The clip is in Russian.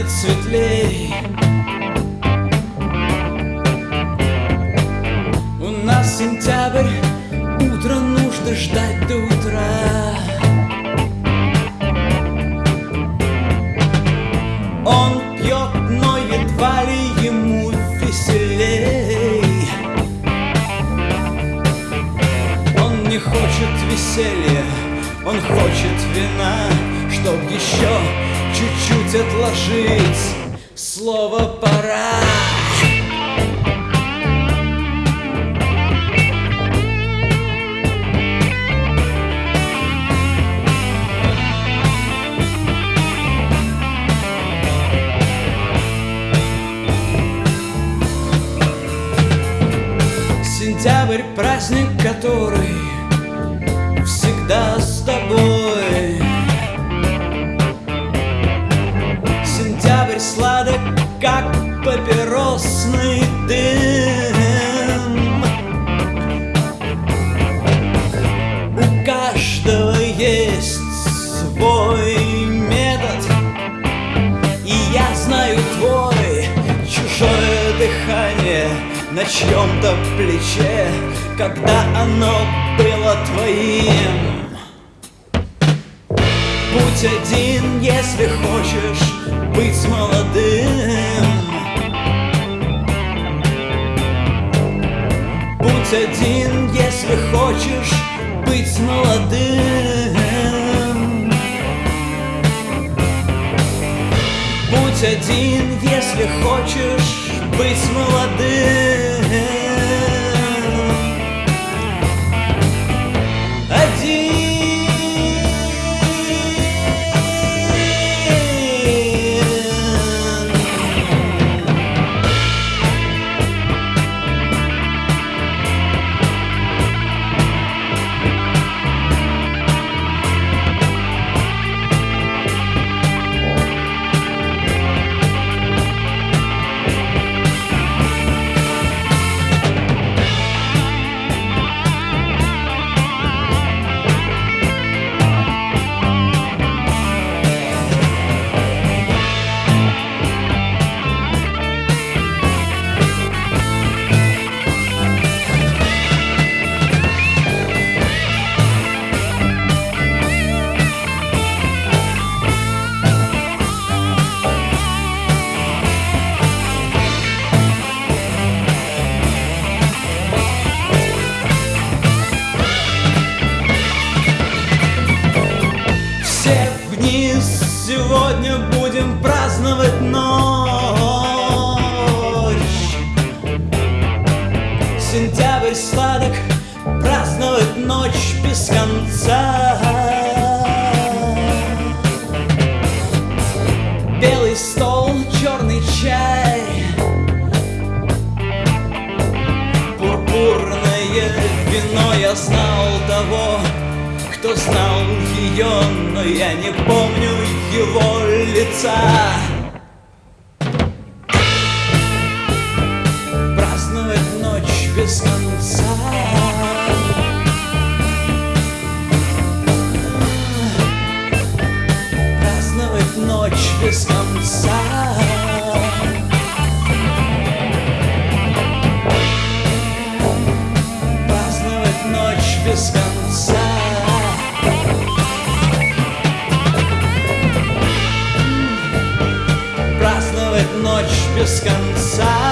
станет светлей. У нас сентябрь, утро нужно ждать до утра. Он пьет, но едва ли ему веселей. Он не хочет веселья, он хочет вина Чтоб еще чуть-чуть отложить слово пора. Сентябрь праздник, который на чьем-то плече, когда оно было твоим. Будь один, если хочешь быть молодым. Будь один, если хочешь быть молодым. Будь один, если хочешь быть молодым. Сегодня будем праздновать ночь. Сентябрь сладок, праздновать ночь без конца. Белый стол, черный чай Пурпурное вино. Я знал того, кто знал ее, но я не помню его лица. Ночь